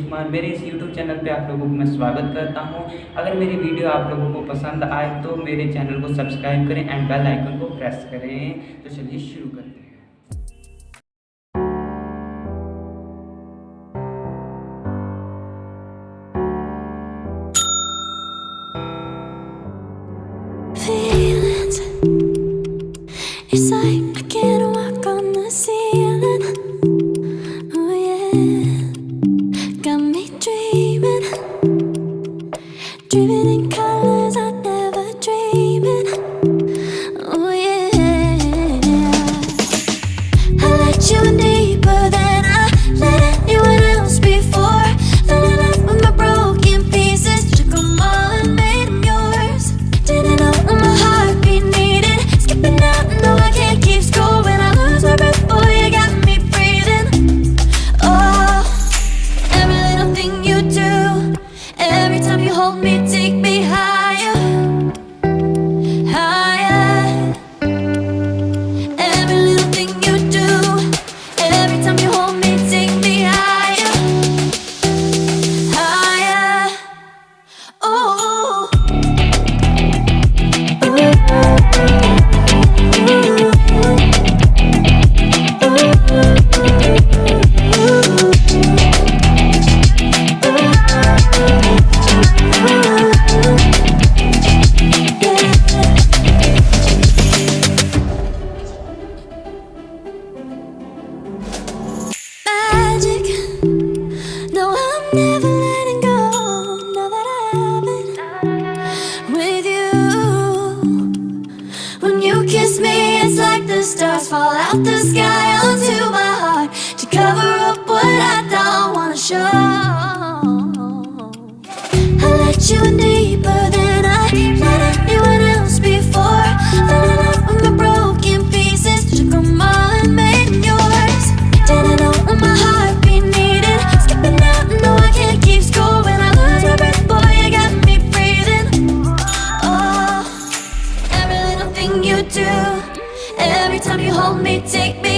कुमार। मेरे इस YouTube channel पे आप लोगों को मैं स्वागत करता हूँ। अगर मेरी वीडियो आप लोगों को पसंद आए तो मेरे चैनल को सब्सक्राइब करें एंड बेल आइकन को प्रेस करें। तो चलिए शुरू करते हैं. It's like When you kiss me, it's like the stars fall out the sky onto my heart to cover up what I don't wanna show. I let you in every time you hold me, take me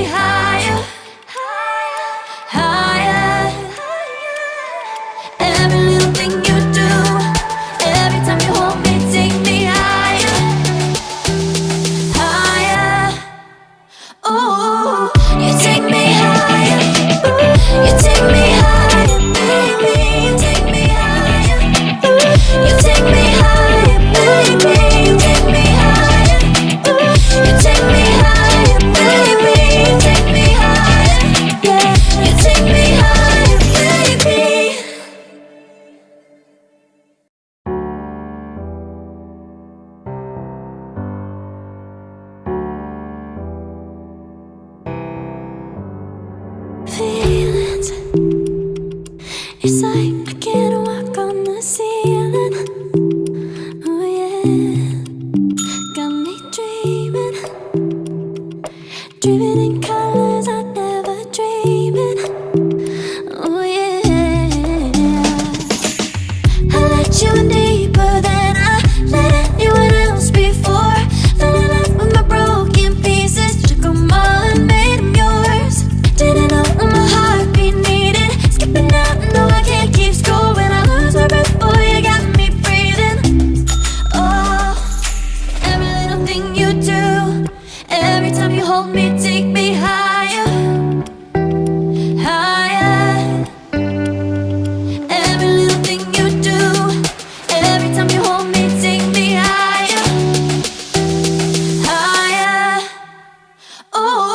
It's like Oh.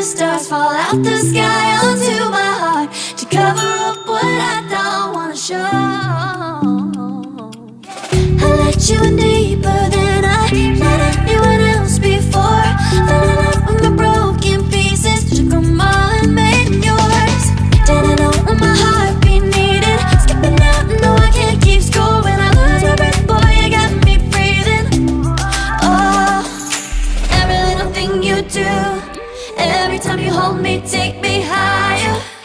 the stars fall out the sky onto my heart To cover up what I don't wanna show. I let you in deeper than I let anyone else before. Fell in love with my broken pieces Took them all and made yours Didn't know when my heart be needed. Skipping out, no I can't keep score. When I lose my breath, boy, you got me breathing. Oh, every little thing you do. Every time you hold me, take me higher.